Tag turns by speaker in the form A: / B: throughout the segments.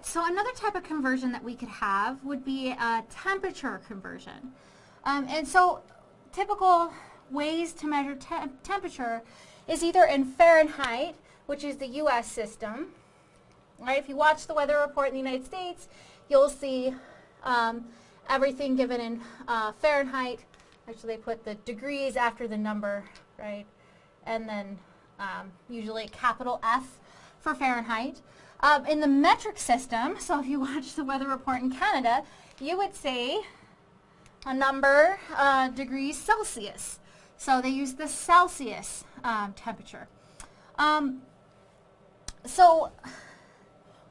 A: right, so another type of conversion that we could have would be a temperature conversion. Um, and so typical ways to measure te temperature is either in Fahrenheit, which is the U.S. system. Right, if you watch the weather report in the United States, you'll see um, everything given in uh, Fahrenheit. Actually, they put the degrees after the number, right? And then um, usually capital F for Fahrenheit. Um, in the metric system, so if you watch the weather report in Canada, you would say a number uh, degrees Celsius. So they use the Celsius um, temperature. Um, so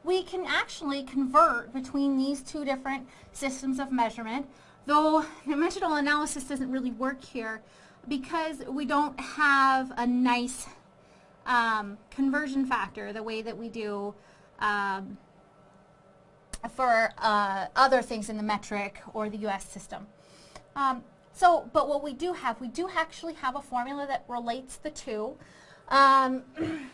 A: we can actually convert between these two different systems of measurement, though dimensional analysis doesn't really work here because we don't have a nice um, conversion factor the way that we do um, for uh, other things in the metric or the US system. Um, so, but what we do have, we do actually have a formula that relates the two. Um,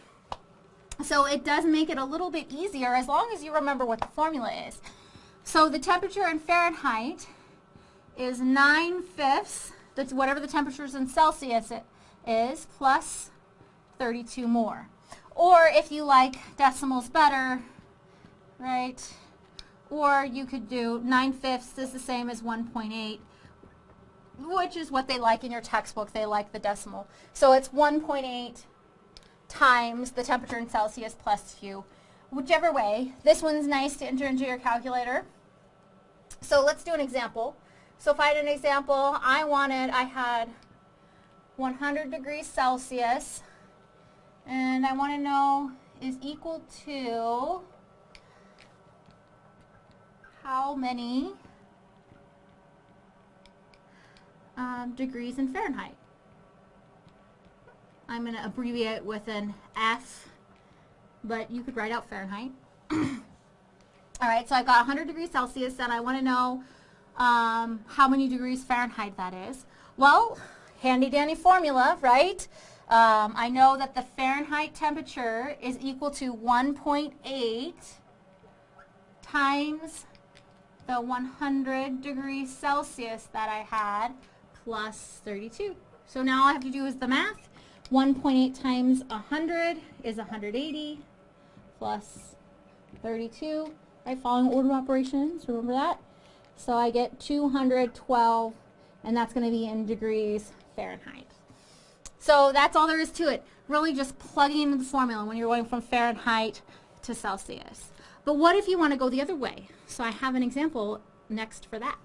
A: so it does make it a little bit easier as long as you remember what the formula is. So the temperature in Fahrenheit is 9 fifths, that's whatever the temperature is in Celsius it is, plus 32 more. Or if you like decimals better, right, or you could do 9 fifths is the same as 1.8 which is what they like in your textbook. They like the decimal. So it's 1.8 times the temperature in Celsius plus few. Whichever way, this one's nice to enter into your calculator. So let's do an example. So if I had an example, I wanted, I had 100 degrees Celsius, and I want to know is equal to how many um, degrees in Fahrenheit. I'm going to abbreviate with an F, but you could write out Fahrenheit. All right, so I've got 100 degrees Celsius, and I want to know um, how many degrees Fahrenheit that is. Well, handy-dandy formula, right? Um, I know that the Fahrenheit temperature is equal to 1.8 times the 100 degrees Celsius that I had plus 32. So now all I have to do is the math. 1.8 times 100 is 180 plus 32. Right, following order of operations, remember that? So I get 212, and that's going to be in degrees Fahrenheit. So that's all there is to it. Really just plugging into the formula when you're going from Fahrenheit to Celsius. But what if you want to go the other way? So I have an example next for that.